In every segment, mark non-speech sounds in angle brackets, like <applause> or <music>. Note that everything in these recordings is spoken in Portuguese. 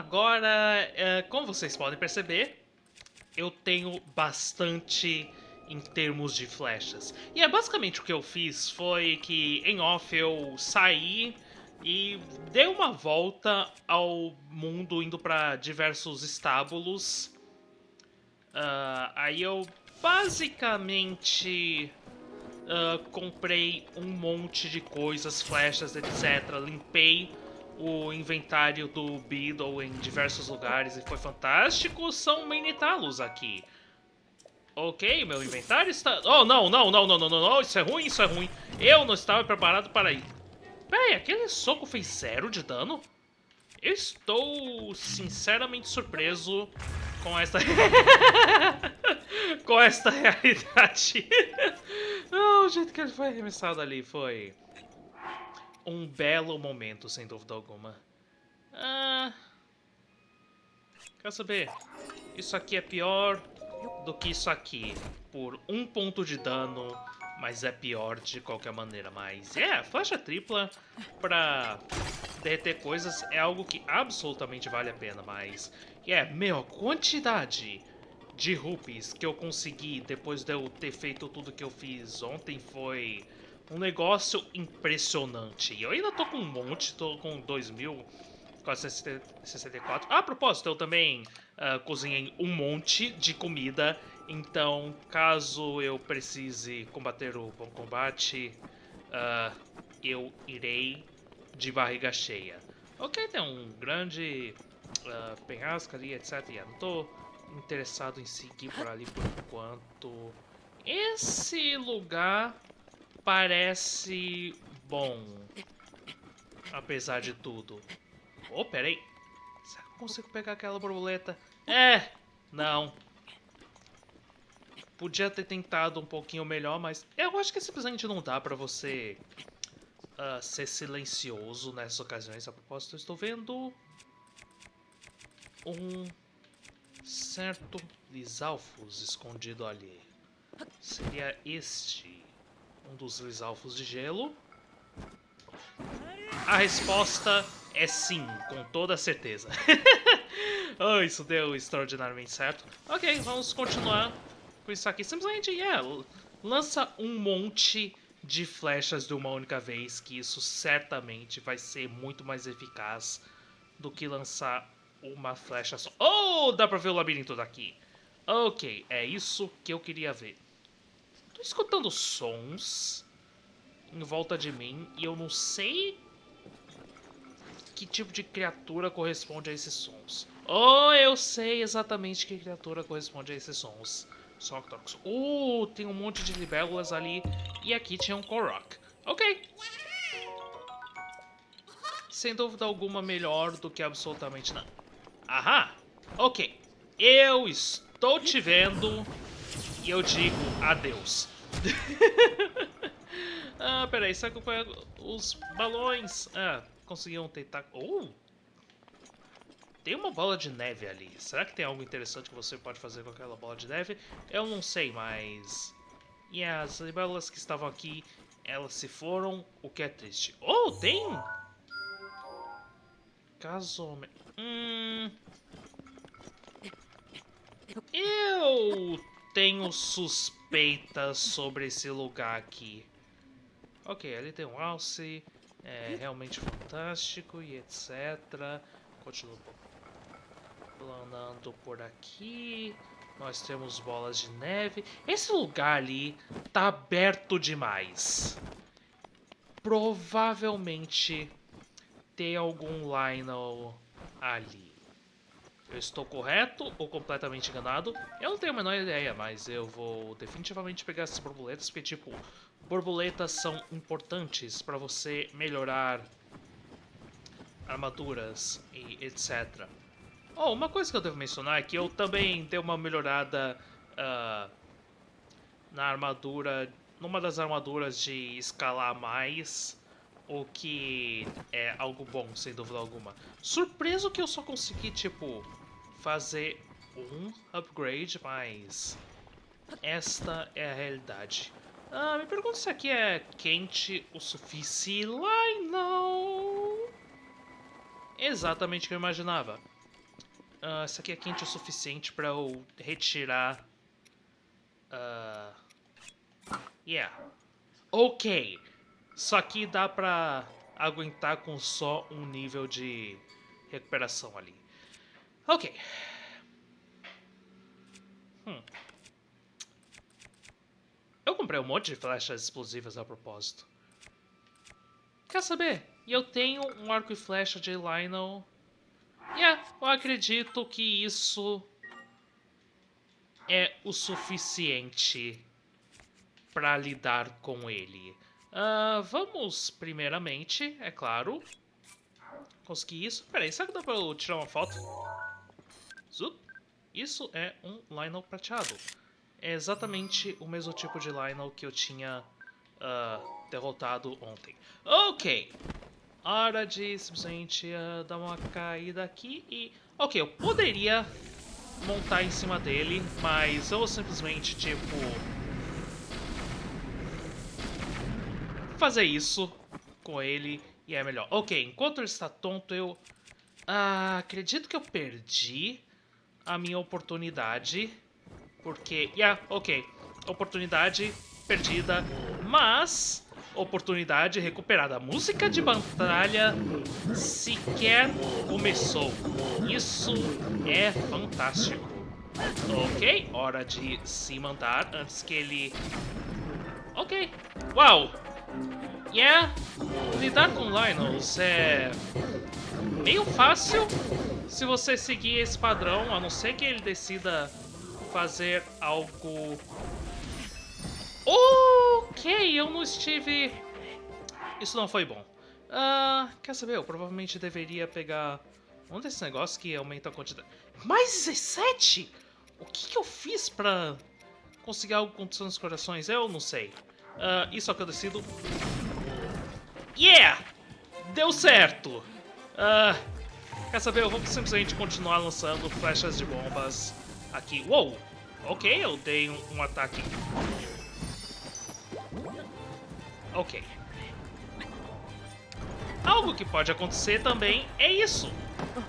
agora, é, como vocês podem perceber, eu tenho bastante em termos de flechas. E é basicamente o que eu fiz foi que em off eu saí e dei uma volta ao mundo indo para diversos estábulos. Uh, aí eu basicamente uh, comprei um monte de coisas, flechas, etc. Limpei o inventário do Beedle em diversos lugares e foi fantástico. São Minitalos aqui. Ok, meu inventário está... Oh, não, não, não, não, não, não, não, isso é ruim, isso é ruim. Eu não estava preparado para ir. Peraí, aquele soco fez zero de dano? Eu estou sinceramente surpreso com esta... <laughs> com esta <laughs> realidade. <laughs> oh, o jeito que ele foi arremessado ali foi... Um belo momento, sem dúvida alguma. Ah... Quer saber? Isso aqui é pior do que isso aqui. Por um ponto de dano, mas é pior de qualquer maneira. Mas é, flecha tripla pra derreter coisas é algo que absolutamente vale a pena. Mas é, meu, quantidade de rupees que eu consegui depois de eu ter feito tudo que eu fiz ontem foi um negócio impressionante. E eu ainda tô com um monte, tô com 2.464. Ah, a propósito, eu também uh, cozinhei um monte de comida. Então, caso eu precise combater o bom combate, uh, eu irei de barriga cheia. Ok, tem um grande uh, penhasco ali, etc. Yeah, não tô interessado em seguir por ali por enquanto. Esse lugar parece bom, apesar de tudo. Oh, peraí. Será que eu consigo pegar aquela borboleta? É, não. Podia ter tentado um pouquinho melhor, mas eu acho que simplesmente não dá pra você uh, ser silencioso nessas ocasiões. A propósito, eu estou vendo um certo Lisalfos escondido ali. Seria este um dos Lisalfos de gelo? A resposta é sim, com toda certeza. <laughs> oh, isso deu extraordinariamente certo. Ok, vamos continuar com isso aqui. Simplesmente, yeah, lança um monte de flechas de uma única vez, que isso certamente vai ser muito mais eficaz do que lançar uma flecha só. Oh, dá pra ver o labirinto daqui. Ok, é isso que eu queria ver. Tô escutando sons em volta de mim e eu não sei que tipo de criatura corresponde a esses sons. Oh, eu sei exatamente que criatura corresponde a esses sons. Soctox. Uh, tem um monte de libélulas ali. E aqui tinha um Korok. Ok. Sem dúvida alguma melhor do que absolutamente nada. Aham. Ok. Eu estou te vendo e eu digo adeus. <laughs> ah, peraí. Será que eu os balões? Ah, conseguiam tentar... Uh! Tem uma bola de neve ali. Será que tem algo interessante que você pode fazer com aquela bola de neve? Eu não sei, mas... E as libélulas que estavam aqui, elas se foram, o que é triste. Oh, tem... Caso... Hum... Eu tenho suspeitas sobre esse lugar aqui. Ok, ali tem um alce é realmente fantástico e etc. Continuo planando por aqui. Nós temos bolas de neve. Esse lugar ali tá aberto demais. Provavelmente tem algum Lionel ali. Eu estou correto ou completamente enganado? Eu não tenho a menor ideia, mas eu vou definitivamente pegar essas borboletas, porque, tipo, borboletas são importantes para você melhorar armaduras e etc. Oh, uma coisa que eu devo mencionar é que eu também dei uma melhorada uh, na armadura, numa das armaduras de escalar mais, o que é algo bom, sem dúvida alguma. Surpreso que eu só consegui, tipo, fazer um upgrade, mas esta é a realidade. Ah, me pergunto se aqui é quente o suficiente. Lá não. Exatamente o que eu imaginava. Uh, essa aqui é quente o suficiente pra eu retirar... Uh, yeah. Ok. Isso aqui dá pra aguentar com só um nível de recuperação ali. Ok. Hum. Eu comprei um monte de flechas explosivas a propósito. Quer saber? Eu tenho um arco e flecha de Lionel. Yeah, eu acredito que isso é o suficiente para lidar com ele. Uh, vamos, primeiramente, é claro, conseguir isso. Peraí, será que dá pra eu tirar uma foto? Zup. Isso é um Lionel prateado. É exatamente o mesmo tipo de Lionel que eu tinha uh, derrotado ontem. Ok. Hora de simplesmente uh, dar uma caída aqui e... Ok, eu poderia montar em cima dele, mas eu simplesmente, tipo fazer isso com ele e é melhor. Ok, enquanto ele está tonto, eu... Ah, acredito que eu perdi a minha oportunidade. Porque... Yeah, ok. Oportunidade perdida, mas... Oportunidade recuperada. A música de batalha sequer começou. Isso é fantástico. Ok, hora de se mandar antes que ele... Ok. Uau! Yeah, lidar com Lionels é meio fácil se você seguir esse padrão, a não ser que ele decida fazer algo... Ok, eu não estive... Isso não foi bom. Uh, quer saber? Eu provavelmente deveria pegar um desses negócios que aumenta a quantidade... Mais 17? O que, que eu fiz pra conseguir algo com os corações? Eu não sei. Uh, isso é o que eu decido. Yeah! Deu certo! Uh, quer saber? Eu vou simplesmente continuar lançando flechas de bombas aqui. Uou! Ok, eu dei um, um ataque. Ok. Algo que pode acontecer também é isso.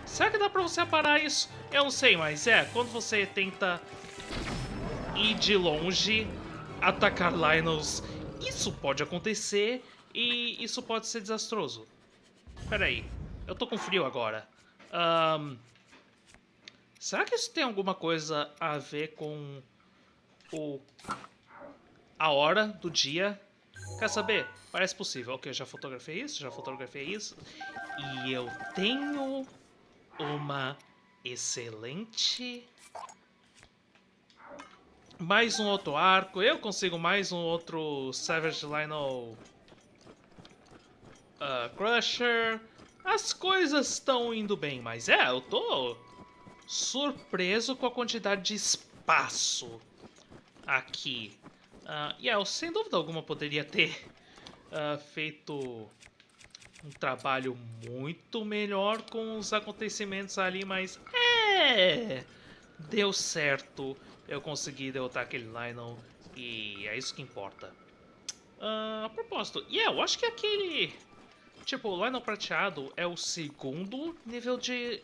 Será que dá pra você parar isso? Eu não sei, mas é, quando você tenta ir de longe, atacar Lionels isso pode acontecer e isso pode ser desastroso. Pera aí, eu tô com frio agora. Um, será que isso tem alguma coisa a ver com o a hora do dia? Quer saber? Parece possível. Ok, já fotografei isso, já fotografei isso. E eu tenho uma excelente mais um outro arco, eu consigo mais um outro Savage Lionel uh, Crusher. As coisas estão indo bem, mas é, eu tô surpreso com a quantidade de espaço aqui. Uh, e yeah, eu sem dúvida alguma poderia ter uh, feito um trabalho muito melhor com os acontecimentos ali, mas é, deu certo eu consegui derrotar aquele Lionel e é isso que importa. Uh, a propósito, yeah, eu acho que aquele... Tipo, o Lionel prateado é o segundo nível de...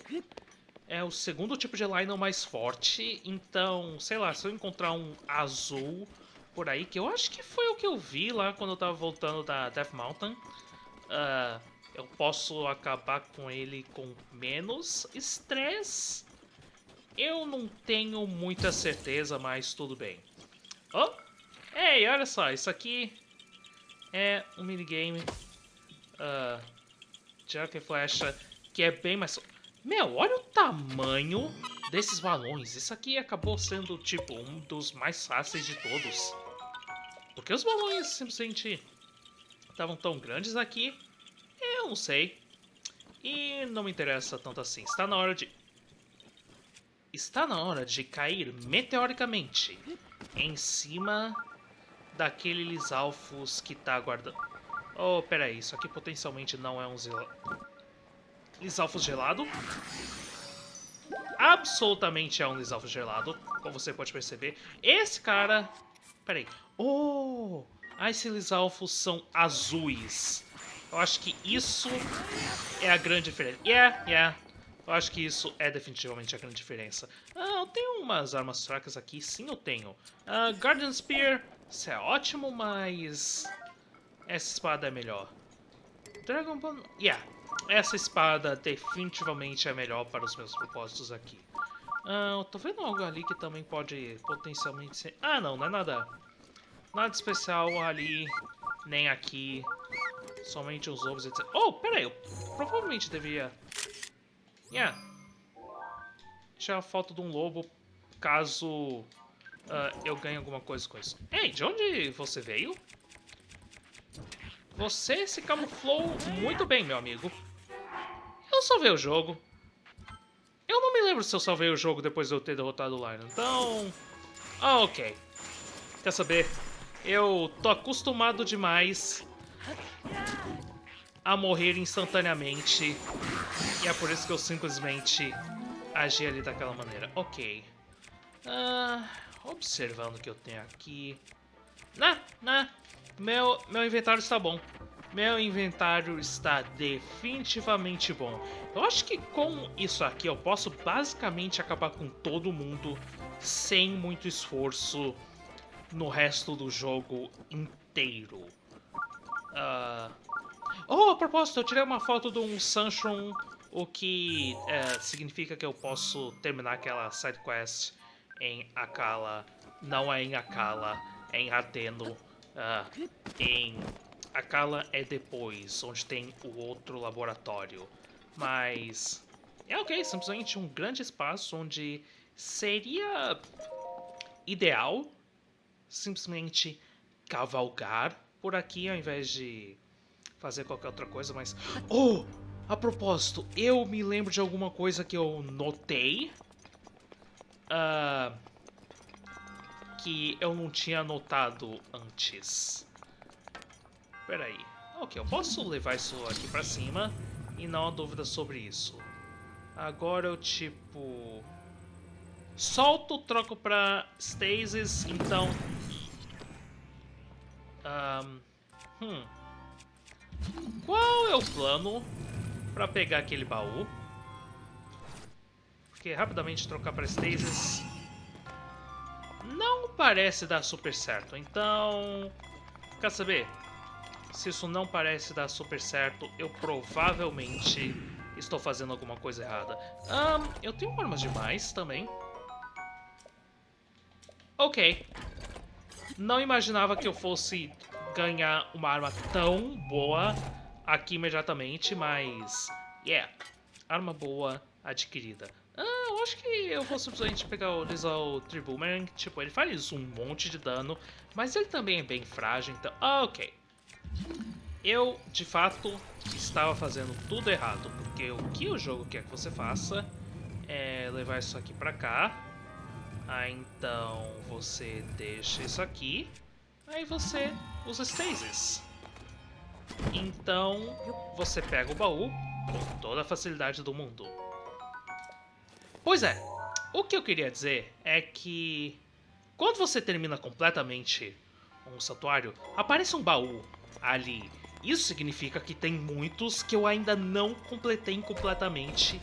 É o segundo tipo de Lionel mais forte, então, sei lá, se eu encontrar um azul por aí, que eu acho que foi o que eu vi lá quando eu tava voltando da Death Mountain, uh, eu posso acabar com ele com menos estresse eu não tenho muita certeza, mas tudo bem. Oh! Ei, olha só, isso aqui é um minigame uh, de arco e flecha que é bem mais... Meu, olha o tamanho desses balões. Isso aqui acabou sendo, tipo, um dos mais fáceis de todos. Porque os balões simplesmente estavam tão grandes aqui? Eu não sei. E não me interessa tanto assim. Está na hora de está na hora de cair meteoricamente em cima daquele Lisalfos que está aguardando. Oh, peraí, isso aqui potencialmente não é um Zil... Lisalfos gelado. Absolutamente é um Lisalfos gelado, como você pode perceber. Esse cara... Peraí. Oh! Ah, esses Lisalfos são azuis. Eu acho que isso é a grande diferença. Yeah, yeah. Eu acho que isso é definitivamente a grande diferença. Ah, eu tenho umas armas fracas aqui. Sim, eu tenho. Ah, Guardian Spear, isso é ótimo, mas... Essa espada é melhor. Dragon Ball... Yeah, essa espada definitivamente é melhor para os meus propósitos aqui. Ah, tô vendo algo ali que também pode potencialmente ser... Ah, não, não é nada... Nada especial ali, nem aqui. Somente os ovos, etc. Oh, pera aí, eu provavelmente deveria... Yeah. Tirar foto de um lobo, caso uh, eu ganhe alguma coisa com isso. Ei, de onde você veio? Você se camuflou muito bem, meu amigo. Eu salvei o jogo. Eu não me lembro se eu salvei o jogo depois de eu ter derrotado o Lion, então... Ah, ok. Quer saber? Eu tô acostumado demais a morrer instantaneamente. E é por isso que eu simplesmente agi ali daquela maneira. Ok. Ah, observando o que eu tenho aqui. Nah, nah. Meu, meu inventário está bom. Meu inventário está definitivamente bom. Eu acho que com isso aqui eu posso basicamente acabar com todo mundo sem muito esforço no resto do jogo inteiro. Uh... Oh, a propósito, eu tirei uma foto de um Sunshine, o que é, significa que eu posso terminar aquela side quest em Akala. Não é em Akala, é em Ateno. Uh, em Akala é depois, onde tem o outro laboratório. Mas é ok, simplesmente um grande espaço onde seria ideal simplesmente cavalgar por aqui ao invés de fazer qualquer outra coisa, mas... Oh! A propósito, eu me lembro de alguma coisa que eu notei. Uh, que eu não tinha notado antes. Pera aí. Ok, eu posso levar isso aqui pra cima e não há dúvida sobre isso. Agora eu, tipo... Solto, troco pra Stasis, então um, hum. Qual é o plano para pegar aquele baú? Porque rapidamente trocar para Stasis não parece dar super certo. Então, quer saber? Se isso não parece dar super certo, eu provavelmente estou fazendo alguma coisa errada. Um, eu tenho armas demais também. Ok. Não imaginava que eu fosse ganhar uma arma tão boa aqui imediatamente, mas... Yeah, arma boa adquirida. Eu acho que eu vou simplesmente pegar o Lizal Triboomerang. Tipo, ele faz um monte de dano, mas ele também é bem frágil, então... Ah, ok. Eu, de fato, estava fazendo tudo errado, porque o que o jogo quer que você faça é levar isso aqui pra cá, ah, então você deixa isso aqui. Aí você usa Stasis. Então você pega o baú com toda a facilidade do mundo. Pois é, o que eu queria dizer é que quando você termina completamente um santuário, aparece um baú ali. Isso significa que tem muitos que eu ainda não completei completamente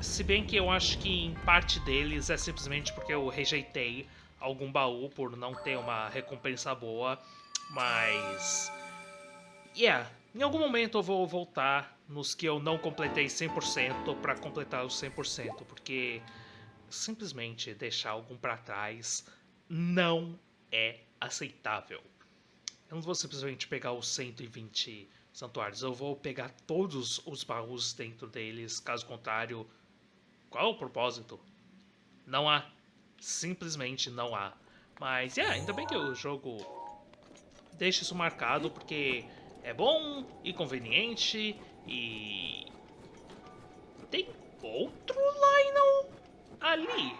se bem que eu acho que em parte deles é simplesmente porque eu rejeitei algum baú por não ter uma recompensa boa, mas... Yeah, em algum momento eu vou voltar nos que eu não completei 100% para completar os 100%, porque simplesmente deixar algum para trás não é aceitável. Eu não vou simplesmente pegar os 120 santuários, eu vou pegar todos os baús dentro deles, caso contrário qual o propósito? Não há. Simplesmente não há. Mas, é, yeah, ainda bem que o jogo deixa isso marcado, porque é bom e conveniente e... Tem outro Lionel ali.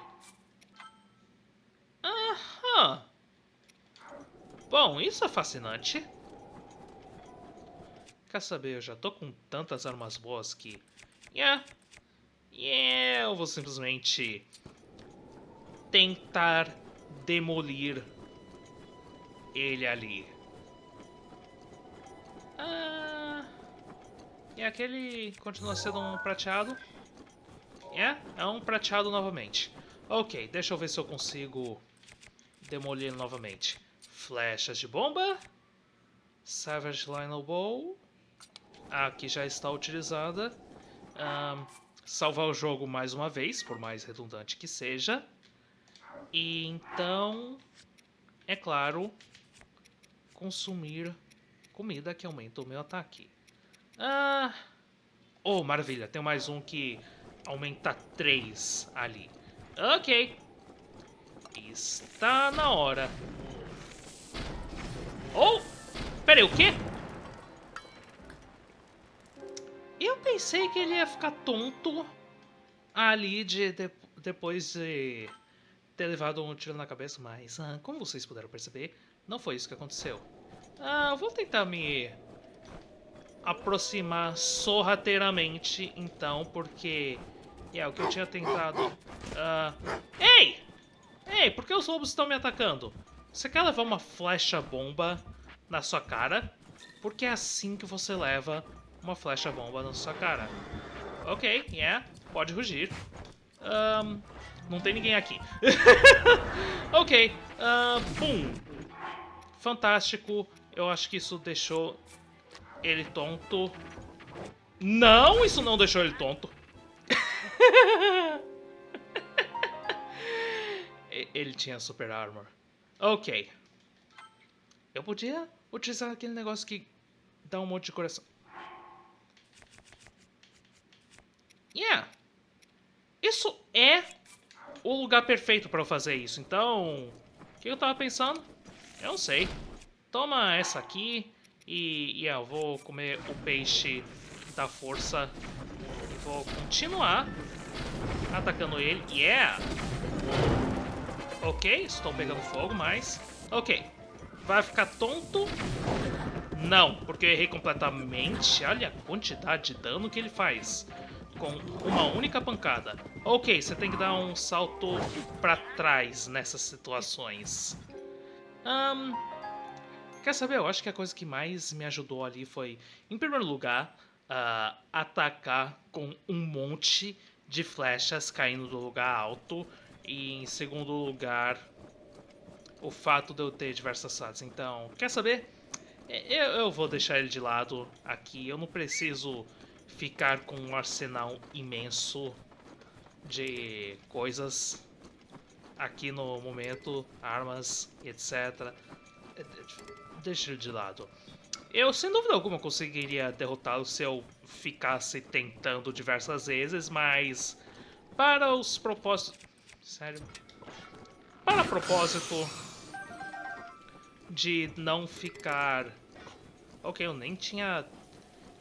Aham. Bom, isso é fascinante. Quer saber, eu já tô com tantas armas boas que... Yeah, e eu vou simplesmente tentar demolir ele ali. Ah, e aquele continua sendo um prateado. É, é um prateado novamente. Ok, deixa eu ver se eu consigo demolir novamente. Flechas de bomba. Savage Lionel Bow. Aqui já está utilizada. Um, salvar o jogo mais uma vez, por mais redundante que seja. E então, é claro, consumir comida que aumenta o meu ataque. Ah, oh, maravilha, tem mais um que aumenta 3 ali. Ok. Está na hora. Oh! Peraí, o quê? Eu pensei que ele ia ficar tonto ali de, de depois de ter levado um tiro na cabeça, mas ah, como vocês puderam perceber, não foi isso que aconteceu. Ah, vou tentar me aproximar sorrateiramente, então, porque é o que eu tinha tentado. Uh... Ei! Ei, por que os lobos estão me atacando? Você quer levar uma flecha bomba na sua cara? Porque é assim que você leva uma flecha bomba na sua cara. Ok, yeah, pode rugir. Um, não tem ninguém aqui. <laughs> ok, uh, boom. Fantástico. Eu acho que isso deixou ele tonto. Não, isso não deixou ele tonto. ele tinha super armor. Ok. Eu podia utilizar aquele negócio que dá um monte de coração. Yeah. Isso é o lugar perfeito para eu fazer isso. Então, o que eu tava pensando? Eu não sei. Toma essa aqui e, yeah, eu vou comer o peixe da força e vou continuar atacando ele. Yeah! Ok, estou pegando fogo, mas... Ok. Vai ficar tonto? Não, porque eu errei completamente. Olha a quantidade de dano que ele faz com uma única pancada. Ok, você tem que dar um salto pra trás nessas situações. Um, quer saber? Eu acho que a coisa que mais me ajudou ali foi, em primeiro lugar, uh, atacar com um monte de flechas caindo do lugar alto. E em segundo lugar, o fato de eu ter diversas fases. Então, quer saber? Eu, eu vou deixar ele de lado aqui. Eu não preciso ficar com um arsenal imenso de coisas aqui no momento, armas, etc. Deixa de lado. Eu, sem dúvida alguma, conseguiria derrotá-lo se eu ficasse tentando diversas vezes, mas para os propósitos... Sério? Para propósito de não ficar... Ok, eu nem tinha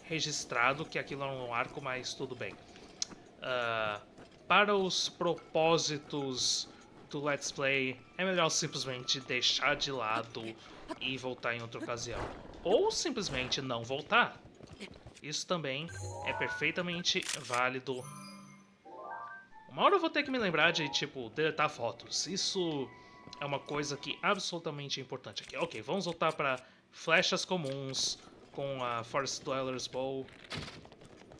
registrado que aquilo era um arco, mas tudo bem. Uh, para os propósitos do Let's Play, é melhor simplesmente deixar de lado e voltar em outra ocasião. Ou simplesmente não voltar. Isso também é perfeitamente válido. Uma hora eu vou ter que me lembrar de, tipo, deletar fotos. Isso é uma coisa que absolutamente é importante aqui. Ok, vamos voltar para flechas comuns, com a Forest Dweller's Bow.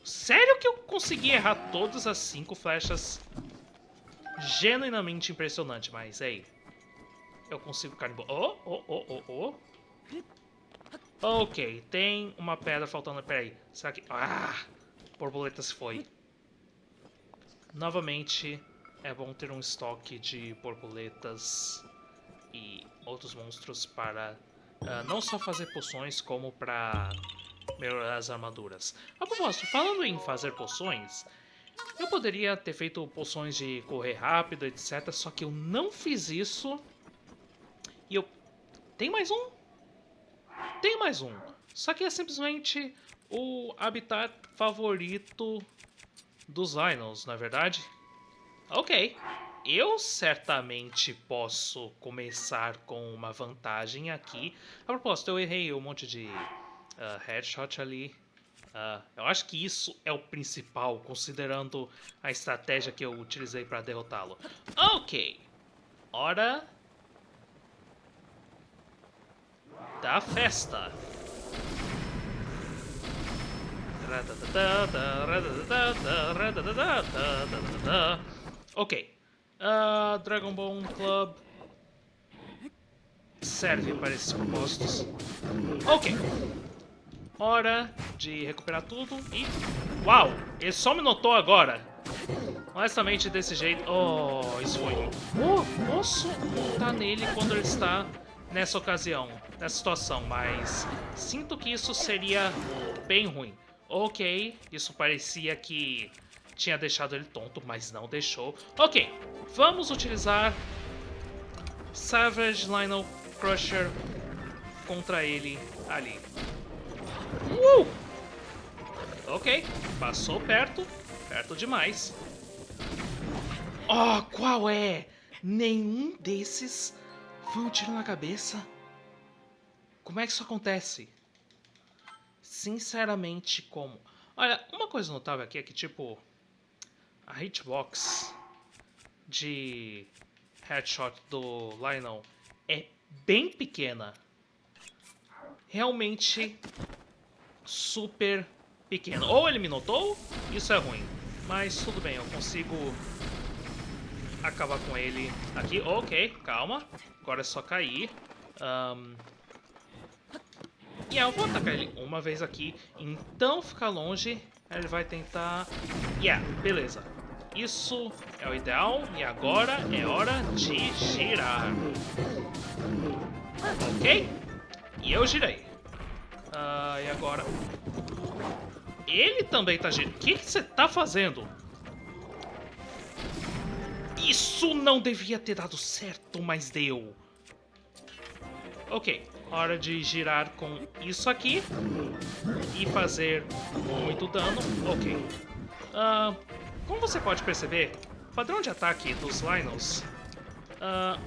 Sério que eu consegui errar todas as cinco flechas? Genuinamente impressionante, mas ei. Eu consigo carne boa. Oh, oh, oh, oh, oh. Ok, tem uma pedra faltando. Peraí, será que... Ah! Borboleta se foi. Novamente, é bom ter um estoque de borboletas e outros monstros para Uh, não só fazer poções, como para melhorar as armaduras. A propósito, falando em fazer poções, eu poderia ter feito poções de correr rápido, etc. Só que eu não fiz isso. Tem mais um? Tem mais um. Só que é simplesmente o habitat favorito dos Inos, na é verdade? Ok eu certamente posso começar com uma vantagem aqui. A propósito, eu errei um monte de uh, headshot ali. Uh, eu acho que isso é o principal, considerando a estratégia que eu utilizei para derrotá-lo. Ok. Hora... Da festa. Ok. Uh, Dragon Ball Club serve para esses propósitos. Ok. Hora de recuperar tudo e... Uau! Ele só me notou agora. Honestamente, desse jeito... Oh, isso foi... Oh, posso montar nele quando ele está nessa ocasião, nessa situação, mas sinto que isso seria bem ruim. Ok, isso parecia que tinha deixado ele tonto, mas não deixou. Ok, vamos utilizar Savage Lionel Crusher contra ele ali. Uh! Ok, passou perto, perto demais. Oh, qual é? Nenhum desses foi um tiro na cabeça? Como é que isso acontece? Sinceramente, como? Olha, uma coisa notável aqui é que, tipo, a hitbox de headshot do Lionel é bem pequena. Realmente super pequena. Ou ele me notou, isso é ruim. Mas tudo bem, eu consigo acabar com ele aqui. Ok, calma. Agora é só cair. Um... E yeah, eu vou atacar ele uma vez aqui. Então ficar longe. Ele vai tentar... Yeah, beleza. Isso é o ideal. E agora é hora de girar. Ok? E eu girei. Uh, e agora... Ele também tá girando. O que você tá fazendo? Isso não devia ter dado certo, mas deu. Ok, hora de girar com isso aqui e fazer muito dano. Ok. Uh, como você pode perceber, o padrão de ataque dos Lynels uh,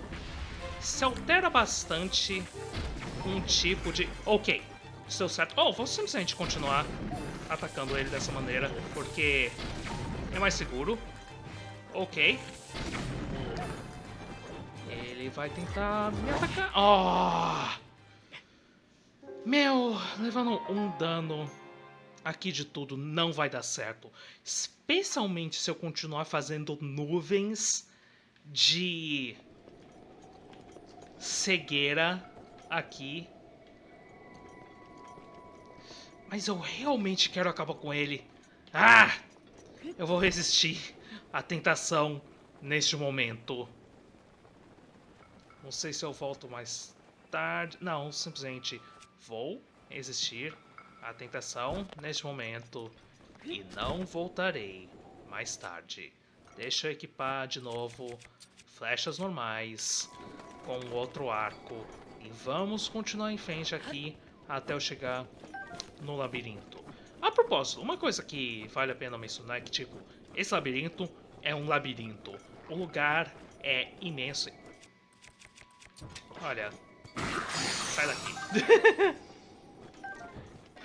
se altera bastante um tipo de... Ok, deu certo. Oh, vou simplesmente continuar atacando ele dessa maneira, porque é mais seguro. Ok. Ele vai tentar me atacar. Oh! Meu, levando um dano aqui de tudo não vai dar certo. Especialmente se eu continuar fazendo nuvens de cegueira aqui. Mas eu realmente quero acabar com ele. Ah! Eu vou resistir à tentação neste momento. Não sei se eu volto mais tarde. Não, simplesmente vou resistir à tentação neste momento e não voltarei mais tarde. Deixa eu equipar de novo flechas normais com outro arco e vamos continuar em frente aqui até eu chegar no labirinto. A propósito, uma coisa que vale a pena mencionar é que, tipo, esse labirinto é um labirinto. O lugar é imenso. Olha, sai daqui.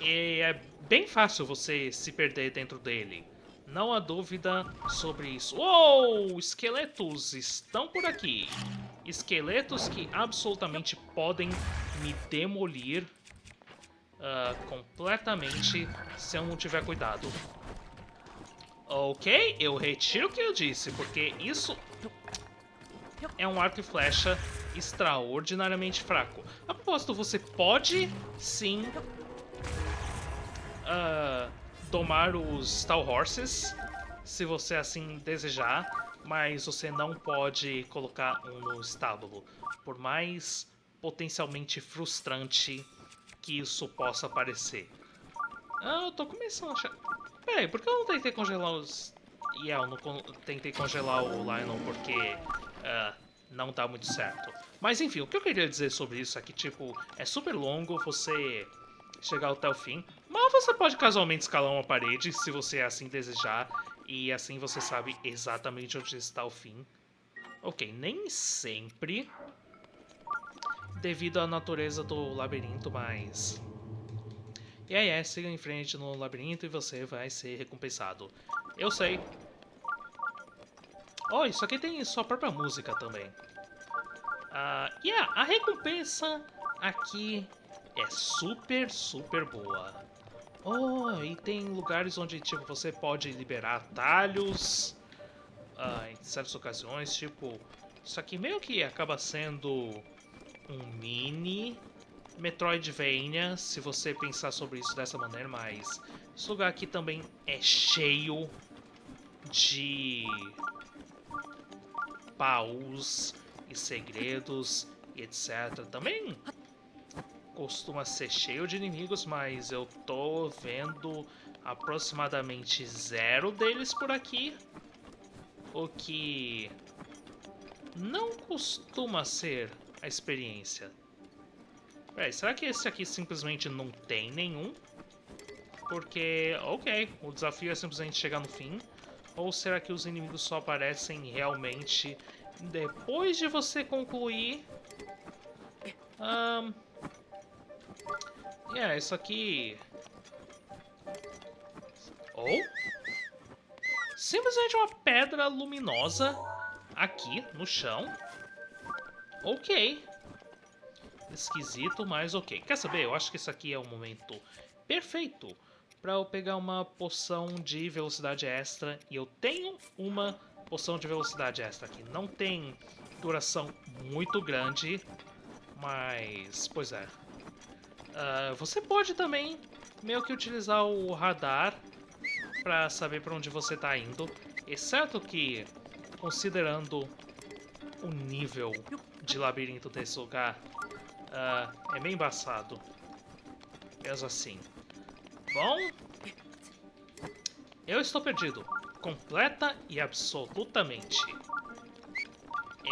<laughs> e é bem fácil você se perder dentro dele. Não há dúvida sobre isso. Uou! Esqueletos estão por aqui. Esqueletos que absolutamente podem me demolir uh, completamente se eu não tiver cuidado. Ok, eu retiro o que eu disse, porque isso é um arco e flecha extraordinariamente fraco. A propósito, você pode sim uh, domar os Stal Horses, se você assim desejar, mas você não pode colocar um no estábulo, por mais potencialmente frustrante que isso possa parecer. Ah, eu tô começando a achar... Peraí, por que eu não tentei congelar os... E yeah, eu não tentei congelar o Lionel porque uh, não tá muito certo. Mas enfim, o que eu queria dizer sobre isso é que, tipo, é super longo você chegar até o fim. Mas você pode casualmente escalar uma parede, se você assim desejar. E assim você sabe exatamente onde está o fim. Ok, nem sempre devido à natureza do labirinto, mas e aí é, siga em frente no labirinto e você vai ser recompensado. Eu sei. Oh, isso aqui tem sua própria música também. Uh, yeah, a recompensa aqui é super, super boa. Oh, e tem lugares onde tipo você pode liberar atalhos uh, em certas ocasiões, tipo, isso aqui meio que acaba sendo um mini Metroidvania, se você pensar sobre isso dessa maneira, mas esse lugar aqui também é cheio de baús e segredos e etc. Também costuma ser cheio de inimigos, mas eu tô vendo aproximadamente zero deles por aqui. O que não costuma ser a experiência. Peraí, será que esse aqui simplesmente não tem nenhum? Porque, ok, o desafio é simplesmente chegar no fim. Ou será que os inimigos só aparecem realmente depois de você concluir? Um, yeah, isso aqui... Ou... Simplesmente uma pedra luminosa aqui no chão. Ok. Esquisito, mas ok. Quer saber? Eu acho que isso aqui é o momento perfeito para eu pegar uma poção de velocidade extra. E eu tenho uma poção de velocidade extra aqui. Não tem duração muito grande, mas... Pois é. Uh, você pode também meio que utilizar o radar para saber para onde você está indo. Exceto que, considerando o nível de labirinto desse lugar, uh, é meio embaçado. Mesmo assim. Bom, eu estou perdido. Completa e absolutamente.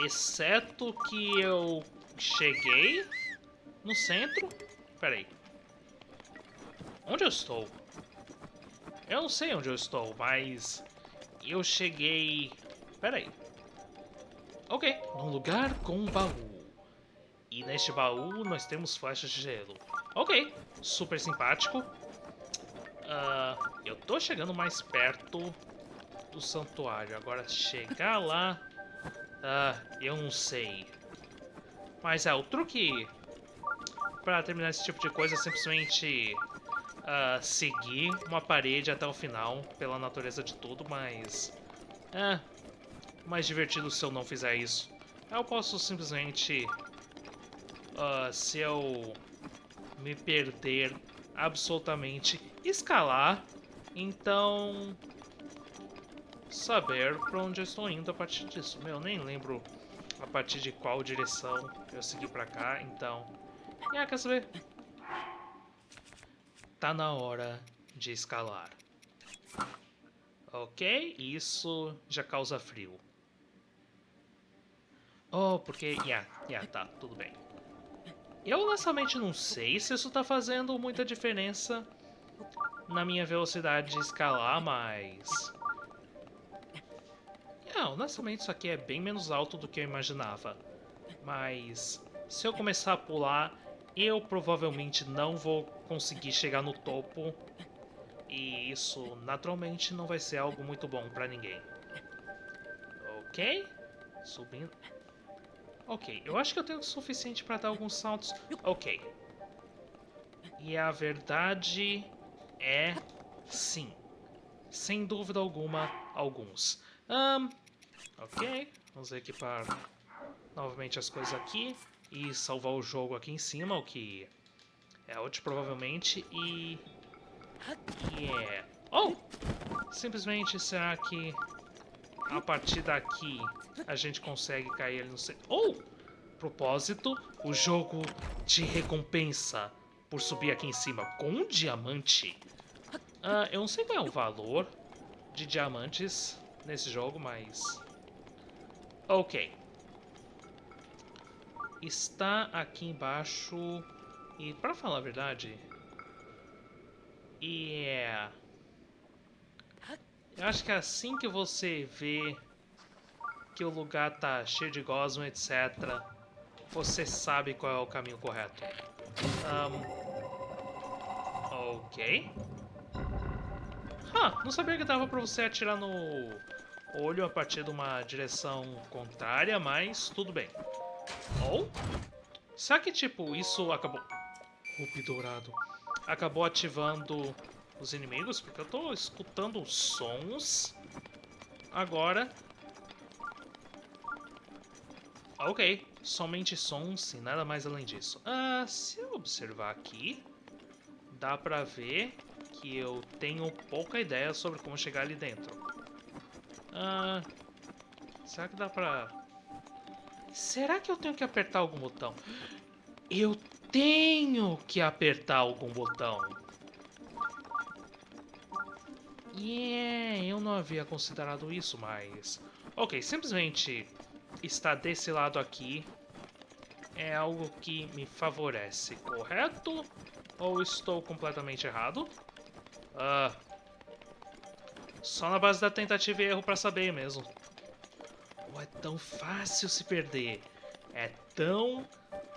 Exceto que eu cheguei no centro. Peraí. Onde eu estou? Eu não sei onde eu estou, mas eu cheguei... Peraí. Ok, num lugar com um baú. E neste baú nós temos flechas de gelo. Ok, super simpático. Uh, eu tô chegando mais perto do santuário. Agora chegar lá... Uh, eu não sei. Mas é, o truque para terminar esse tipo de coisa é simplesmente uh, seguir uma parede até o final, pela natureza de tudo, mas... É, mais divertido se eu não fizer isso. Eu posso simplesmente... Uh, se eu me perder absolutamente, escalar, então saber para onde eu estou indo a partir disso. Meu, nem lembro a partir de qual direção eu segui para cá, então... É, quer saber? Tá na hora de escalar. Ok, isso já causa frio. Oh, porque... Yeah, yeah, tá, tudo bem. Eu honestamente não sei se isso tá fazendo muita diferença na minha velocidade de escalar, mas... Yeah, honestamente isso aqui é bem menos alto do que eu imaginava. Mas se eu começar a pular, eu provavelmente não vou conseguir chegar no topo. E isso naturalmente não vai ser algo muito bom pra ninguém. Ok? Subindo. Ok, eu acho que eu tenho o suficiente para dar alguns saltos. Ok. E a verdade é sim. Sem dúvida alguma, alguns. Um, ok, vamos equipar novamente as coisas aqui e salvar o jogo aqui em cima, o que é útil provavelmente. E... Yeah. Oh! Simplesmente, será que a partir daqui a gente consegue cair ali no. Ou, oh, propósito, o jogo te recompensa por subir aqui em cima com um diamante. Uh, eu não sei qual é o valor de diamantes nesse jogo, mas... Ok. Está aqui embaixo... E, pra falar a verdade... Yeah... Eu acho que é assim que você vê que o lugar tá cheio de gosma, etc., você sabe qual é o caminho correto. Um, ok. Ah, não sabia que dava pra você atirar no olho a partir de uma direção contrária, mas tudo bem. Ou, será que, tipo, isso acabou... Rupi dourado. Acabou ativando os inimigos, porque eu tô escutando sons agora. Ok, somente sons e nada mais além disso. Ah, se eu observar aqui, dá pra ver que eu tenho pouca ideia sobre como chegar ali dentro. Ah, será que dá pra... Será que eu tenho que apertar algum botão? Eu tenho que apertar algum botão. Yeah, eu não havia considerado isso, mas... Ok, simplesmente estar desse lado aqui é algo que me favorece, correto? Ou estou completamente errado? Ah, só na base da tentativa e erro pra saber mesmo. É tão fácil se perder. É tão,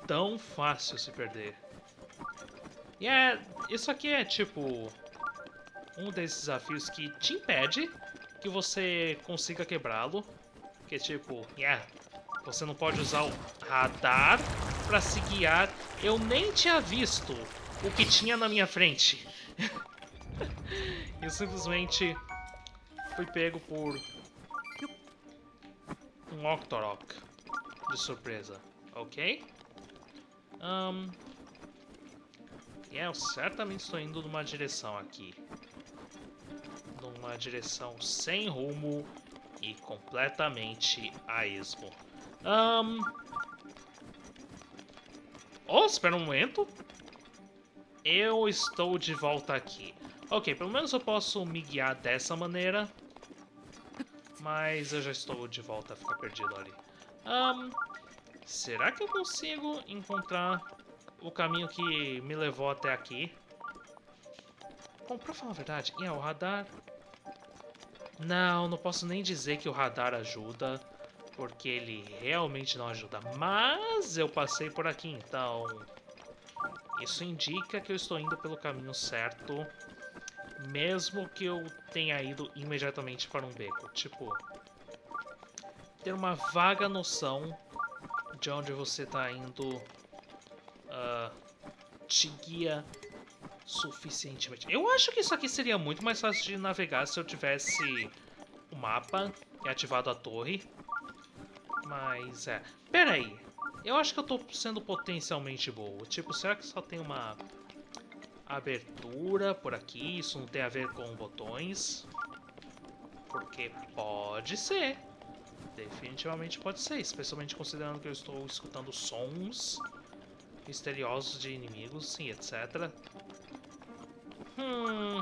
tão fácil se perder. E é... Isso aqui é tipo... Um desses desafios que te impede que você consiga quebrá-lo. Que tipo, yeah, você não pode usar o radar pra se guiar. Eu nem tinha visto o que tinha na minha frente. <laughs> Eu simplesmente fui pego por um Octorok de surpresa, ok? Um, eu certamente estou indo numa direção aqui. Numa direção sem rumo e completamente a esmo. Um... Oh, espera um momento. Eu estou de volta aqui. Ok, pelo menos eu posso me guiar dessa maneira. Mas eu já estou de volta a ficar perdido ali. Um, será que eu consigo encontrar o caminho que me levou até aqui? Bom, pra falar a verdade, é o radar... Não, não posso nem dizer que o radar ajuda porque ele realmente não ajuda. Mas eu passei por aqui, então... Isso indica que eu estou indo pelo caminho certo, mesmo que eu tenha ido imediatamente para um beco. Tipo, ter uma vaga noção de onde você está indo uh, te guia suficientemente. Eu acho que isso aqui seria muito mais fácil de navegar se eu tivesse o mapa e ativado a torre. Mas é. Pera aí. Eu acho que eu tô sendo potencialmente boa. Tipo, será que só tem uma abertura por aqui? Isso não tem a ver com botões? Porque pode ser. Definitivamente pode ser. Especialmente considerando que eu estou escutando sons misteriosos de inimigos e etc. Hum.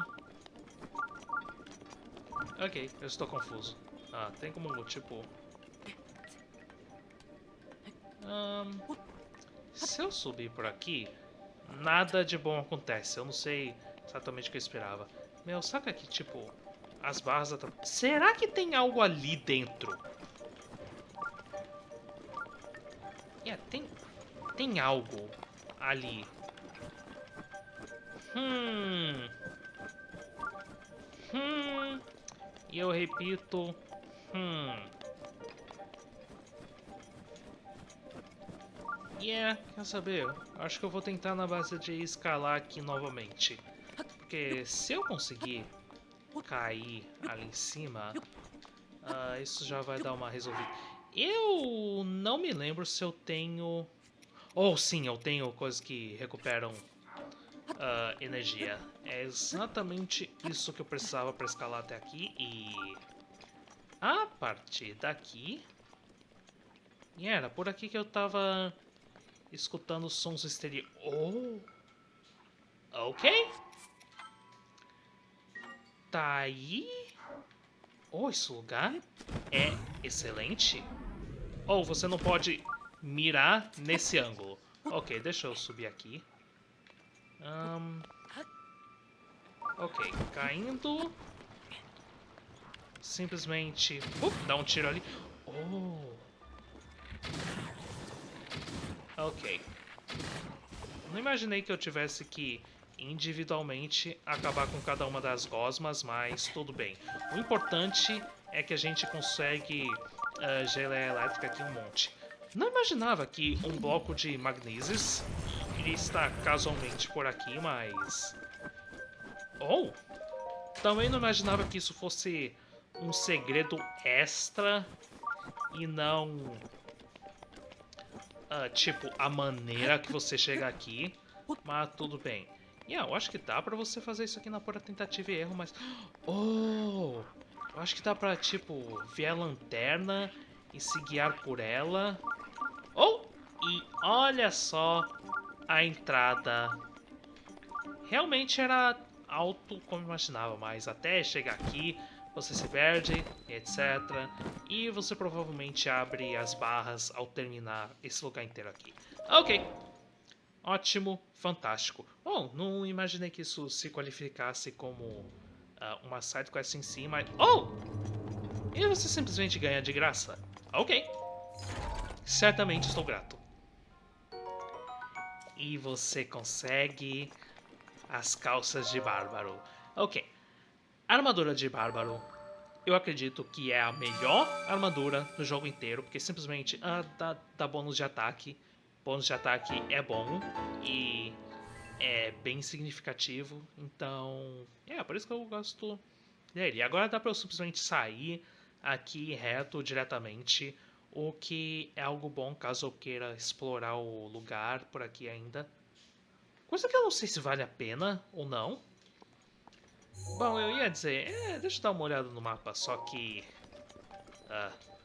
Ok, eu estou confuso. Ah, tem como, tipo, se eu subir por aqui, nada de bom acontece. Eu não sei exatamente o que eu esperava. Meu, saca que, tipo, as barras... Será que tem algo ali dentro? É, tem... Tem algo ali. Hum... Hum... E eu repito... Hum... Yeah, quer saber? Acho que eu vou tentar na base de escalar aqui novamente. Porque se eu conseguir cair ali em cima, uh, isso já vai dar uma resolvida. Eu não me lembro se eu tenho... Ou oh, sim, eu tenho coisas que recuperam uh, energia. É exatamente isso que eu precisava para escalar até aqui e... A partir daqui... E era por aqui que eu tava escutando sons exteriores. Oh! Ok. Tá aí. Oh, esse lugar é excelente. Ou oh, você não pode mirar nesse ângulo. Ok, deixa eu subir aqui. Um, ok, caindo. Simplesmente... Uh, dá um tiro ali. Oh! Ok. Não imaginei que eu tivesse que individualmente acabar com cada uma das gosmas, mas tudo bem. O importante é que a gente consegue uh, elétrica aqui um monte. Não imaginava que um bloco de magnésios iria estar casualmente por aqui, mas... Oh! Também não imaginava que isso fosse um segredo extra e não... Uh, tipo, a maneira que você chega aqui. Mas tudo bem. Yeah, eu acho que dá pra você fazer isso aqui na pura tentativa e erro, mas... Oh! Eu acho que dá pra, tipo, ver a lanterna e se guiar por ela. Oh! E olha só a entrada. Realmente era alto como imaginava, mas até chegar aqui você se perde, etc. E você provavelmente abre as barras ao terminar esse lugar inteiro aqui. Ok. Ótimo, fantástico. Bom, não imaginei que isso se qualificasse como uh, uma sidequest em si, mas... Oh! E você simplesmente ganha de graça. Ok. Certamente estou grato. E você consegue as calças de bárbaro. Ok. Armadura de bárbaro. Eu acredito que é a melhor armadura do jogo inteiro, porque simplesmente ah, dá, dá bônus de ataque. Bônus de ataque é bom e é bem significativo. Então, é por isso que eu gosto dele. Agora dá pra eu simplesmente sair aqui reto diretamente o que é algo bom caso eu queira explorar o lugar por aqui ainda. Coisa que eu não sei se vale a pena ou não. Bom, eu ia dizer, é, deixa eu dar uma olhada no mapa, só que... Uh,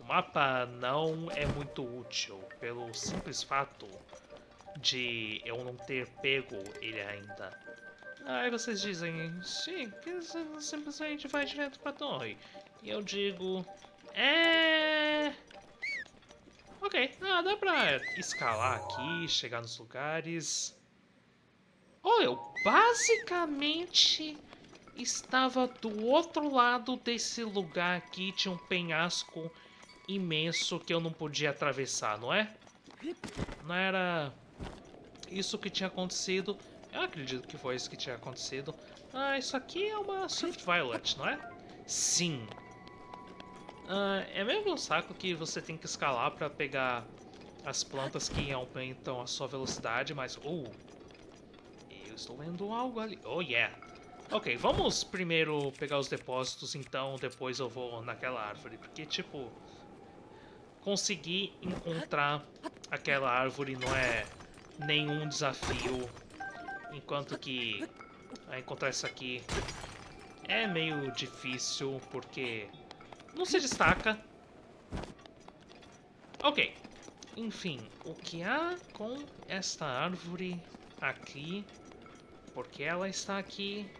o mapa não é muito útil, pelo simples fato de eu não ter pego ele ainda. Aí vocês dizem, sim, que simplesmente vai direto pra torre. E eu digo, é... Ok, ah, dá pra escalar aqui, chegar nos lugares. Oh, eu basicamente estava do outro lado desse lugar aqui. Tinha um penhasco imenso que eu não podia atravessar, não é? Não era isso que tinha acontecido. Eu acredito que foi isso que tinha acontecido. Ah, isso aqui é uma Swift Violet, não é? Sim, Uh, é mesmo um saco que você tem que escalar para pegar as plantas que aumentam a sua velocidade, mas... Oh, eu estou vendo algo ali. Oh, yeah. Ok, vamos primeiro pegar os depósitos, então depois eu vou naquela árvore. Porque, tipo, conseguir encontrar aquela árvore não é nenhum desafio. Enquanto que encontrar isso aqui é meio difícil, porque não se destaca. Ok. Enfim, o que há com esta árvore aqui? Porque ela está aqui?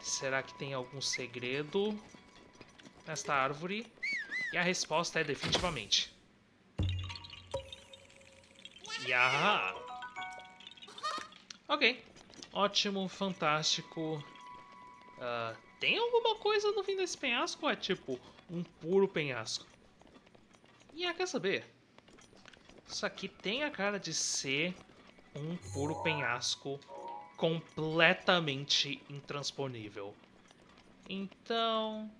Será que tem algum segredo nesta árvore? E a resposta é definitivamente. Yaha! Ok. Ótimo, fantástico. Uh, tem alguma coisa no fim desse penhasco? É tipo um puro penhasco. E ah, quer saber? Isso aqui tem a cara de ser um puro penhasco completamente intransponível. Então,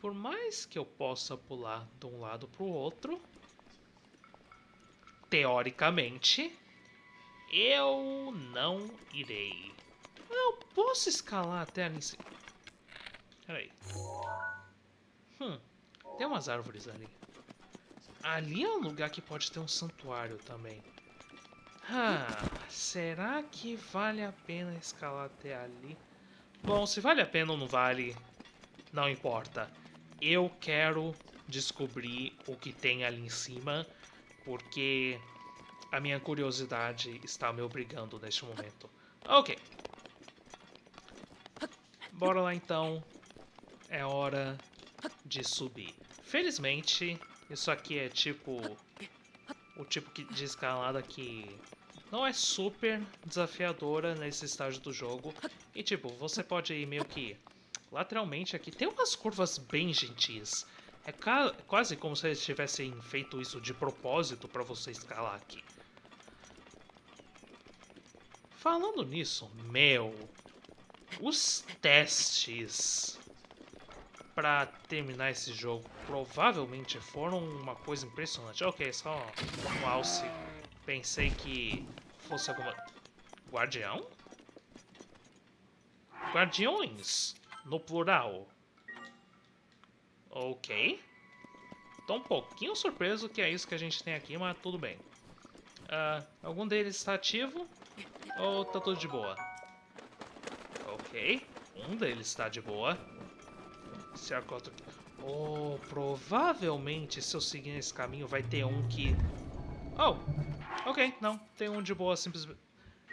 por mais que eu possa pular de um lado para o outro, teoricamente, eu não irei. Eu posso escalar até ali em cima. Peraí. Hum. Tem umas árvores ali. Ali é um lugar que pode ter um santuário também. Ah, será que vale a pena escalar até ali? Bom, se vale a pena ou não vale, não importa. Eu quero descobrir o que tem ali em cima, porque a minha curiosidade está me obrigando neste momento. Ok. Bora lá então. É hora de subir. Felizmente, isso aqui é tipo... O tipo de escalada que não é super desafiadora nesse estágio do jogo. E tipo, você pode ir meio que lateralmente aqui. Tem umas curvas bem gentis. É quase como se eles tivessem feito isso de propósito para você escalar aqui. Falando nisso, meu, os testes para terminar esse jogo provavelmente foram uma coisa impressionante. Ok, só um alce. Pensei que fosse alguma... Guardião? guardiões, no plural. Ok. Tô um pouquinho surpreso que é isso que a gente tem aqui, mas tudo bem. Uh, algum deles está ativo? Ou tá tudo de boa? Ok. Um deles está de boa. Cerco outro... Oh, provavelmente se eu seguir nesse caminho vai ter um que... Oh, ok, não. Tem um de boa simplesmente...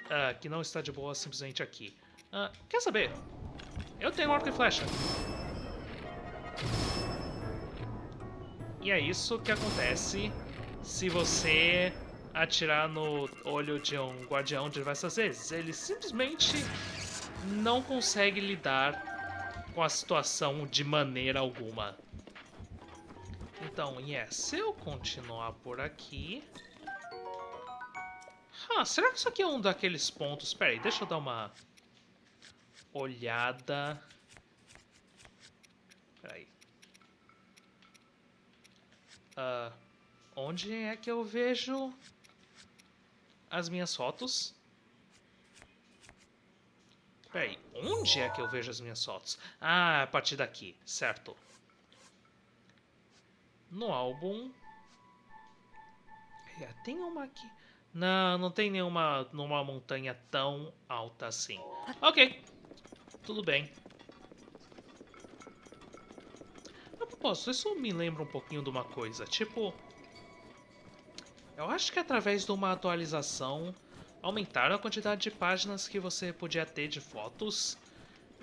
Uh, que não está de boa simplesmente aqui. Uh, quer saber? Eu tenho arco e flecha. E é isso que acontece se você atirar no olho de um guardião diversas vezes. Ele simplesmente não consegue lidar com a situação de maneira alguma. Então, yes, se eu continuar por aqui... Ah, será que isso aqui é um daqueles pontos... Pera aí, deixa eu dar uma olhada... Uh, onde é que eu vejo as minhas fotos? Peraí, onde é que eu vejo as minhas fotos? Ah, a partir daqui, certo. No álbum... É, tem uma aqui... Não, não tem nenhuma numa montanha tão alta assim. Ok, tudo bem. propósito, isso me lembra um pouquinho de uma coisa. Tipo, eu acho que através de uma atualização aumentaram a quantidade de páginas que você podia ter de fotos,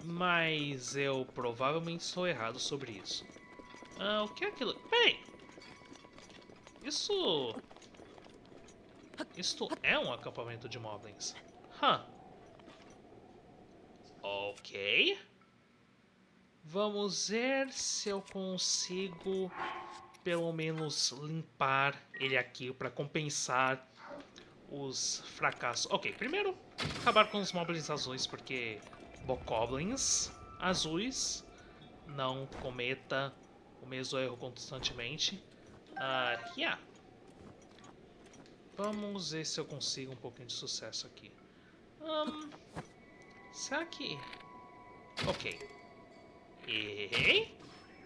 mas eu provavelmente estou errado sobre isso. Ah, o que é aquilo? Peraí! Isso... Isto é um acampamento de moblins. Huh. Ok. Vamos ver se eu consigo pelo menos limpar ele aqui para compensar os fracassos. Ok, primeiro acabar com os moblins azuis, porque bokoblins azuis não cometa o mesmo erro constantemente. Uh, yeah. Vamos ver se eu consigo um pouquinho de sucesso aqui. Um, será que... Ok. Errei.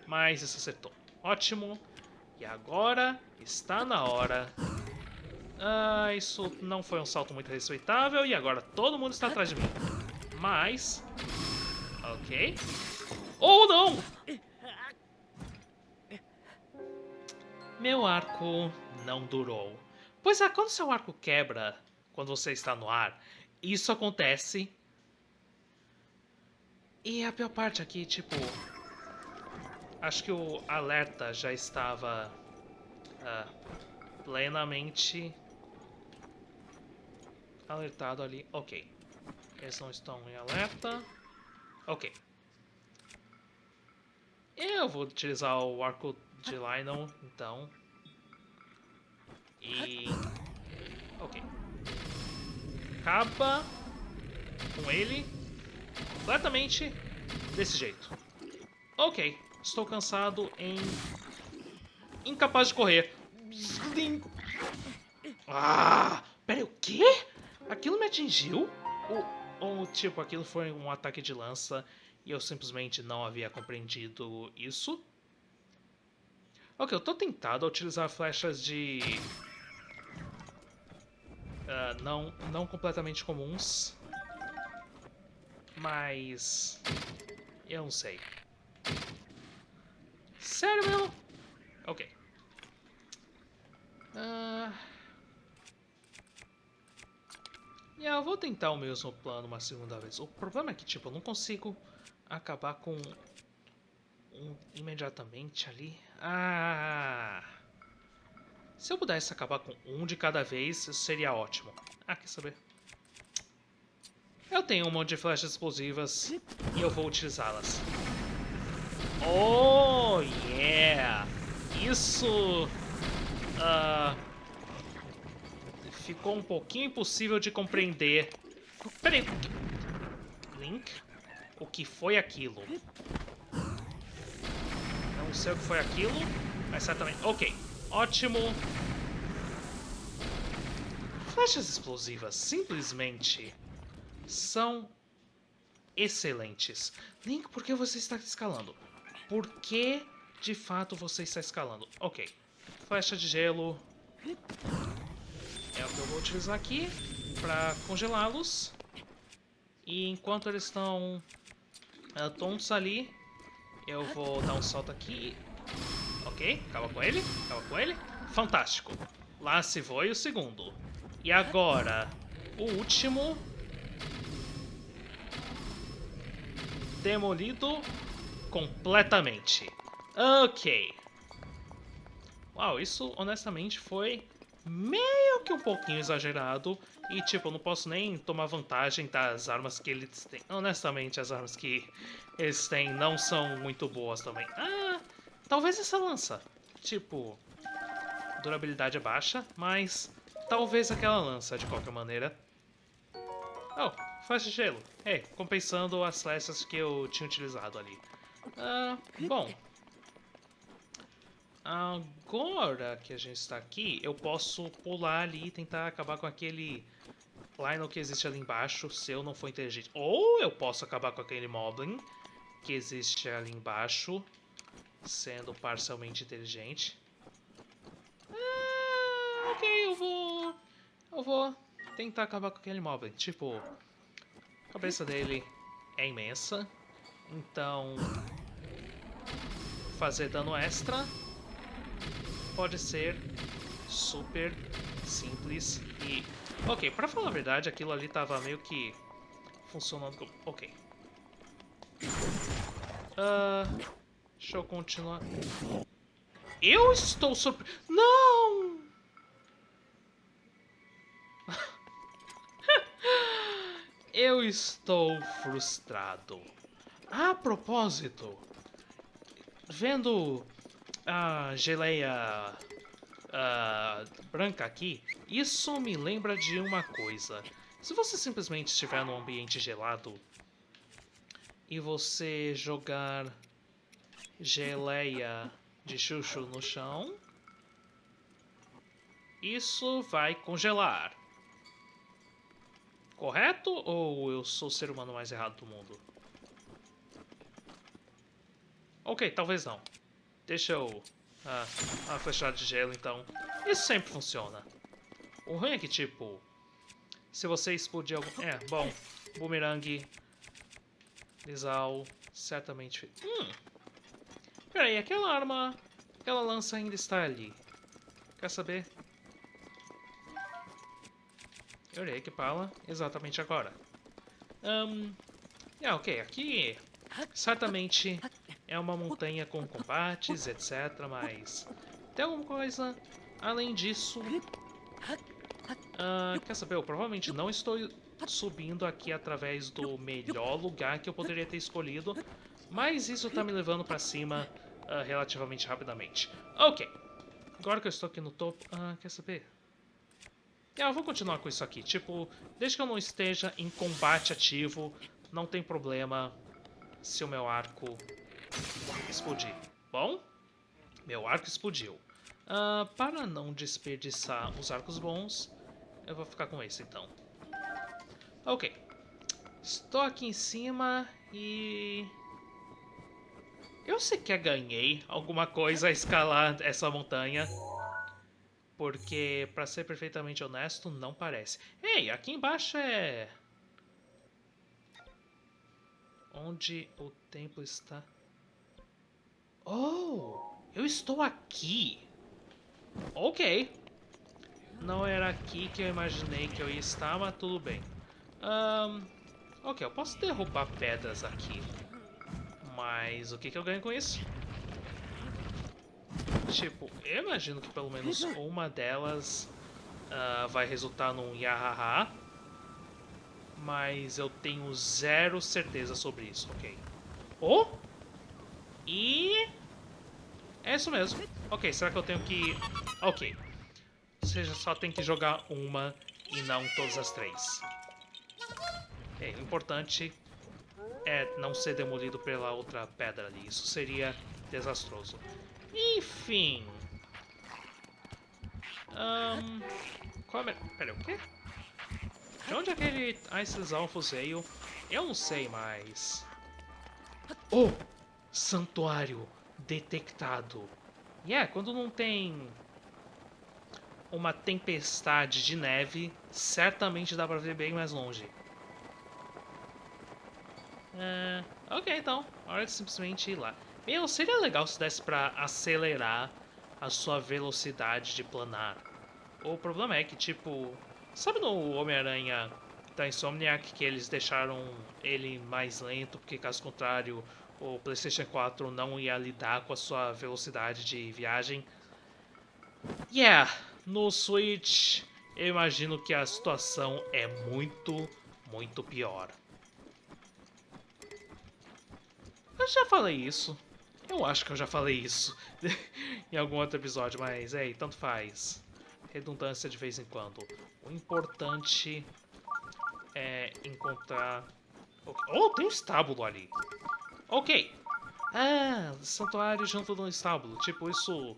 Mas isso acertou. Ótimo. E agora está na hora. Ah, isso não foi um salto muito respeitável. E agora todo mundo está atrás de mim. Mas... Ok. Ou oh, não! Meu arco não durou. Pois é, quando seu arco quebra quando você está no ar, isso acontece e a pior parte aqui, tipo... Acho que o alerta já estava uh, plenamente alertado ali. Ok. Eles não estão em alerta. Ok. Eu vou utilizar o arco de Lionel, então. E... Ok. Acaba com ele completamente desse jeito. Ok, estou cansado em... Incapaz de correr. Ah, peraí, o quê? Aquilo me atingiu? Ou, ou, tipo, aquilo foi um ataque de lança e eu simplesmente não havia compreendido isso? Ok, eu tô tentado a utilizar flechas de... Uh, não, não completamente comuns. Mas... Eu não sei. Sério mesmo? Ok. Uh... Yeah, eu vou tentar o mesmo plano uma segunda vez. O problema é que, tipo, eu não consigo acabar com um imediatamente ali. Ah! Se eu pudesse acabar com um de cada vez, seria ótimo. Ah, quer saber? Eu tenho um monte de flechas explosivas e eu vou utilizá-las. Oh, yeah! Isso... Uh, ficou um pouquinho impossível de compreender. Peraí. Link? O que foi aquilo? Não sei o que foi aquilo, mas certamente... Ok, ótimo. Flechas explosivas, simplesmente são excelentes. Link, por que você está escalando? Por que, de fato, você está escalando? Ok. Flecha de gelo. É o que eu vou utilizar aqui para congelá-los. E enquanto eles estão uh, tontos ali, eu vou dar um salto aqui. Ok, acaba com ele, acaba com ele. Fantástico. Lá se foi o segundo. E agora, o último. Demolido completamente. Ok. Uau, isso honestamente foi meio que um pouquinho exagerado. E, tipo, eu não posso nem tomar vantagem das armas que eles têm. Honestamente, as armas que eles têm não são muito boas também. Ah, talvez essa lança. Tipo, durabilidade é baixa, mas talvez aquela lança, de qualquer maneira. Oh, faixa de gelo. É, compensando as flechas que eu tinha utilizado ali. Ah, bom. Agora que a gente está aqui, eu posso pular ali e tentar acabar com aquele Lionel que existe ali embaixo, se eu não for inteligente. Ou eu posso acabar com aquele Moblin que existe ali embaixo, sendo parcialmente inteligente. Ah, ok, eu vou... Eu vou tentar acabar com aquele Moblin. Tipo, a cabeça dele é imensa, então fazer dano extra pode ser super simples e... Ok, pra falar a verdade, aquilo ali tava meio que funcionando como... Ok. Uh, deixa eu continuar. Eu estou surpre... Não! <laughs> eu estou frustrado. A propósito, vendo a geleia uh, branca aqui, isso me lembra de uma coisa. Se você simplesmente estiver num ambiente gelado e você jogar geleia de chuchu no chão, isso vai congelar. Correto? Ou eu sou o ser humano mais errado do mundo? Ok, talvez não. Deixa eu... Ah, uma flechada de gelo, então. Isso sempre funciona. O ruim é que, tipo... Se você explodir algum... É, bom. Boomerang. Lisal. Certamente... Hum. Peraí, aquela arma... Aquela lança ainda está ali. Quer saber? Eu irei equipá-la exatamente agora. Um, é, ok. Aqui... Certamente é uma montanha com combates, etc. Mas tem alguma coisa além disso? Uh, quer saber? Eu provavelmente não estou subindo aqui através do melhor lugar que eu poderia ter escolhido. Mas isso está me levando para cima uh, relativamente rapidamente. Ok. Agora que eu estou aqui no topo... Uh, quer saber? É, eu vou continuar com isso aqui. Tipo, desde que eu não esteja em combate ativo, não tem problema se o meu arco explodir. Bom, meu arco explodiu. Uh, para não desperdiçar os arcos bons, eu vou ficar com esse então. Ok. Estou aqui em cima e... Eu sequer ganhei alguma coisa a escalar essa montanha. Porque, para ser perfeitamente honesto, não parece. Ei, aqui embaixo é... Onde o templo está... Oh, eu estou aqui. Ok. Não era aqui que eu imaginei que eu ia estar, mas tudo bem. Um, ok, eu posso derrubar pedras aqui. Mas o que, que eu ganho com isso? Tipo, eu imagino que pelo menos uma delas uh, vai resultar num Yahaha. Mas eu tenho zero certeza sobre isso, ok. Oh! E... É isso mesmo. Ok, será que eu tenho que... Ok. Ou seja, só tem que jogar uma e não todas as três. o importante é não ser demolido pela outra pedra ali. Isso seria desastroso. Enfim... Um, qual é... Pera, o quê? De onde aquele Ice Alpha veio? Eu não sei mais. Oh! Santuário detectado. E yeah, é, quando não tem uma tempestade de neve, certamente dá pra ver bem mais longe. Uh, ok, então. Hora de simplesmente ir lá. Meu, seria legal se desse pra acelerar a sua velocidade de planar. O problema é que, tipo... Sabe no Homem-Aranha da Insomniac que eles deixaram ele mais lento, porque caso contrário o PlayStation 4 não ia lidar com a sua velocidade de viagem? Yeah, no Switch eu imagino que a situação é muito, muito pior. Eu já falei isso. Eu acho que eu já falei isso <laughs> em algum outro episódio, mas ei, tanto faz. Redundância de vez em quando. O importante é encontrar... Oh, tem um estábulo ali. Ok. Ah, santuário junto de um estábulo. Tipo, isso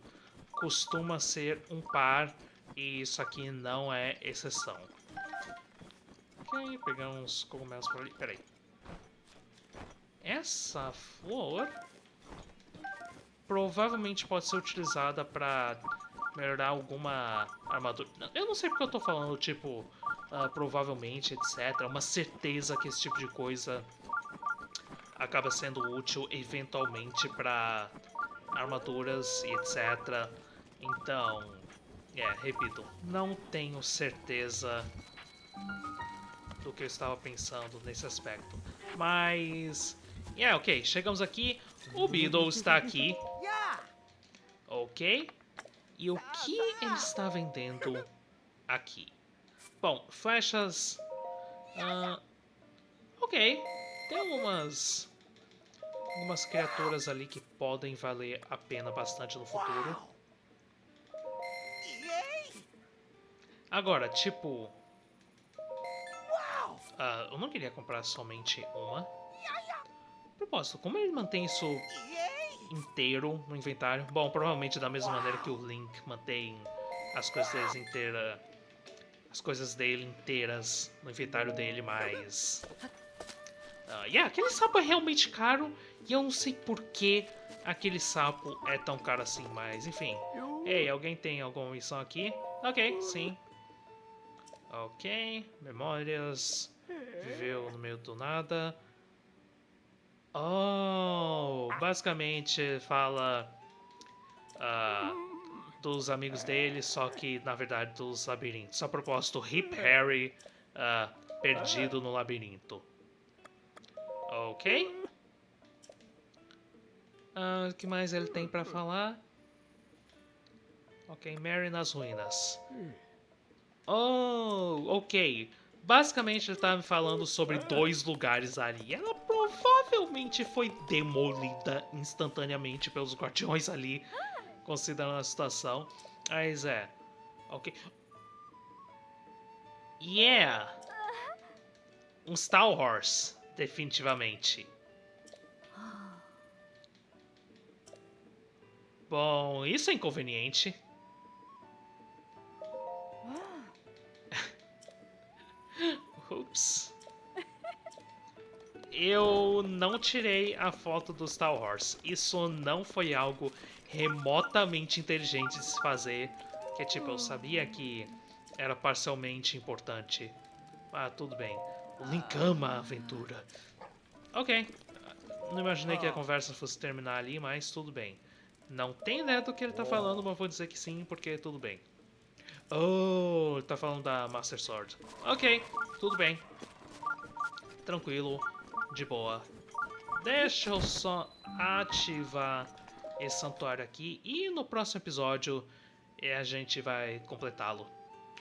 costuma ser um par e isso aqui não é exceção. Ok, pegar uns cogumelos por ali. Peraí. Essa flor provavelmente pode ser utilizada para melhorar alguma armadura. Eu não sei porque eu tô falando, tipo, uh, provavelmente, etc. Uma certeza que esse tipo de coisa acaba sendo útil eventualmente para armaduras e etc. Então, é, repito, não tenho certeza do que eu estava pensando nesse aspecto. Mas, é, yeah, ok, chegamos aqui, o Beedle está aqui, ok? E o que ele está vendendo aqui? Bom, flechas... Uh, ok, tem algumas algumas criaturas ali que podem valer a pena bastante no futuro. Agora, tipo... Uh, eu não queria comprar somente uma. Propósito, como ele mantém isso inteiro no inventário? Bom, provavelmente da mesma maneira que o Link mantém as coisas inteiras... As coisas dele inteiras no inventário dele, mas... Uh, yeah, aquele sapo é realmente caro e eu não sei por que aquele sapo é tão caro assim, mas enfim. Ei, alguém tem alguma missão aqui? Ok, sim. Ok, memórias. Viveu no meio do nada. Oh, basicamente fala uh, dos amigos dele, só que na verdade dos labirintos. A propósito, Hip Harry uh, perdido no labirinto. Ok. O uh, que mais ele tem para falar? Ok, Mary nas ruínas. Oh, ok. Basicamente ele estava me falando sobre dois lugares ali. Ela provavelmente foi demolida instantaneamente pelos guardiões ali, considerando a situação. Mas é. Ok. Yeah! Um Star Horse definitivamente. Bom, isso é inconveniente. Ups. Eu não tirei a foto do Star Wars. Isso não foi algo remotamente inteligente de se fazer. Que tipo, eu sabia que era parcialmente importante. Ah, tudo bem. O Link ama a aventura. Ok. Não imaginei que a conversa fosse terminar ali, mas tudo bem. Não tem ideia do que ele tá falando, mas vou dizer que sim, porque tudo bem. Oh, tá falando da Master Sword. Ok, tudo bem. Tranquilo, de boa. Deixa eu só ativar esse santuário aqui e no próximo episódio a gente vai completá-lo.